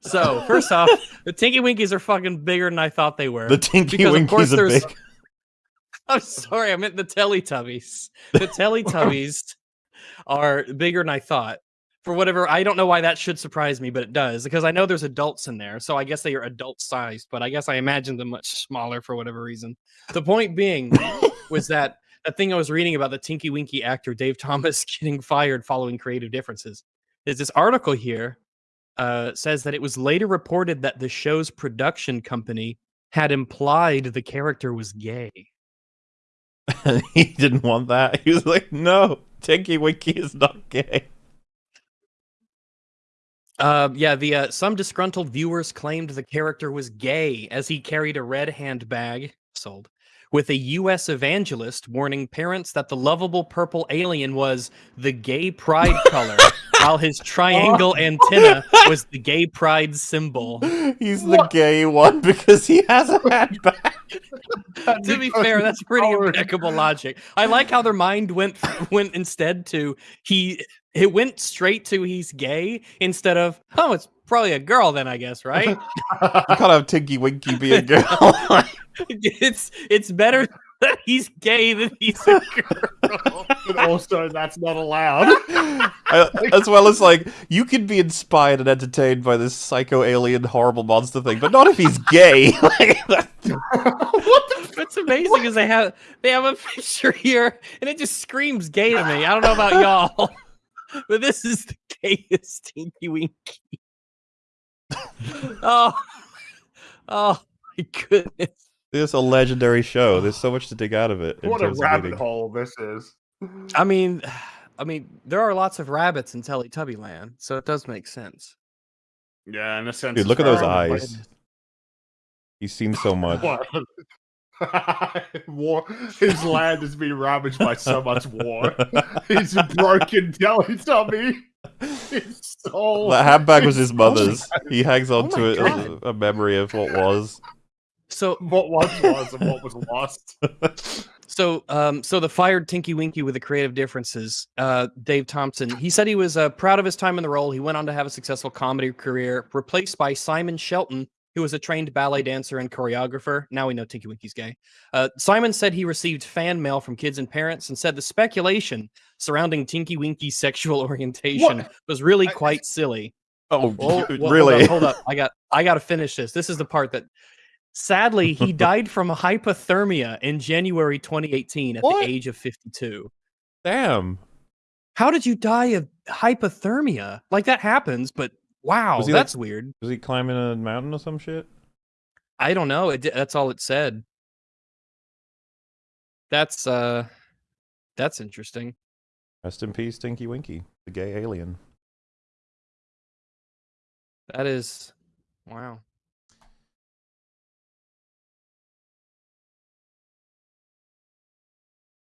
So first off, the Tinky Winkies are fucking bigger than I thought they were. The Tinky Because, of course, Winkies are there's- big. I'm sorry, I meant the Teletubbies. The Teletubbies are bigger than I thought. For whatever, I don't know why that should surprise me, but it does because I know there's adults in there, so I guess they are adult sized. But I guess I imagined them much smaller for whatever reason. The point being was that that thing I was reading about the Tinky Winky actor Dave Thompson getting fired following creative differences. Is this article here uh, says that it was later reported that the show's production company had implied the character was gay. he didn't want that. He was like, no, Tinky Winky is not gay. Uh, yeah, the uh, some disgruntled viewers claimed the character was gay as he carried a red handbag sold with a U.S. evangelist warning parents that the lovable purple alien was the gay pride color, while his triangle antenna was the gay pride symbol. He's the gay one because he has a handbag. to be fair, that's pretty impeccable logic. I like how their mind went went instead to he it went straight to he's gay instead of oh it's probably a girl then I guess right. You can't have Tinky Winky be a girl. it's it's better that he's gay than he's a girl. And also, that's not allowed. I- as well as like you can be inspired and entertained by this psycho alien horrible monster thing, but not if he's gay. Like, that- What's amazing is they have they have a picture here and it just screams gay to me. I don't know about y'all, but this is the gayest Tinky Winky. oh, oh my goodness. This is a legendary show. There's so much to dig out of it. what a rabbit hole this is. I mean, I mean, there are lots of rabbits in Teletubby Land, so it does make sense. Yeah, in a sense. Dude, look at those fair, but- eyes. He's seen so much. War. His land has been ravaged by so much war. He's a broken Teletubby. His soul. That handbag was his his mother's. He hangs on Oh to my it as a, a memory of what was. So, What was was and what was lost. so, um, so the fired Tinky Winky with the creative differences, uh, Dave Thompson. He said he was uh, proud of his time in the role. He went on to have a successful comedy career, replaced by Simon Shelton, who was a trained ballet dancer and choreographer. Now we know Tinky Winky's gay. Uh, Simon said he received fan mail from kids and parents, and said the speculation surrounding Tinky Winky's sexual orientation was really I- quite silly. Oh, Whoa, whoa, hold really? up, Hold up, I got I got to finish this. This is the part that sadly he died from hypothermia in January 2018 at What? the age of 52. Damn. How did you die of hypothermia? Like that happens, but wow, he, like- that's weird. Was he climbing a mountain or some shit? I don't know. It, that's all it said. That's uh that's interesting. Rest in peace, Tinky Winky, the gay alien. That is wow.